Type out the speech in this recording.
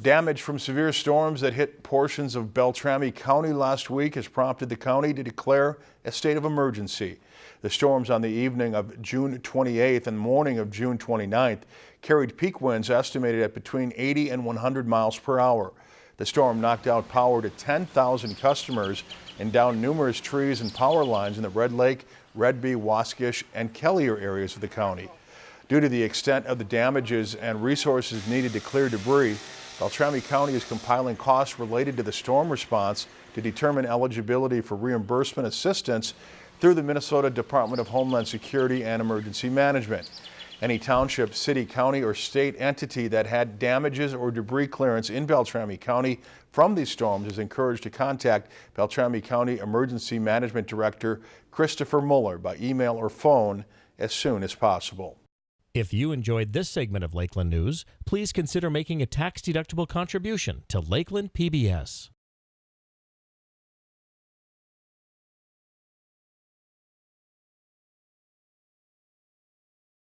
Damage from severe storms that hit portions of Beltrami County last week has prompted the county to declare a state of emergency. The storms on the evening of June 28th and morning of June 29th carried peak winds estimated at between 80 and 100 miles per hour. The storm knocked out power to 10,000 customers and downed numerous trees and power lines in the Red Lake, Redby, Waskish, and Kelliher areas of the county. Due to the extent of the damages and resources needed to clear debris, Beltrami County is compiling costs related to the storm response to determine eligibility for reimbursement assistance through the Minnesota Department of Homeland Security and Emergency Management. Any township, city, county, or state entity that had damages or debris clearance in Beltrami County from these storms is encouraged to contact Beltrami County Emergency Management Director Christopher Muller by email or phone as soon as possible. If you enjoyed this segment of Lakeland News, please consider making a tax-deductible contribution to Lakeland PBS.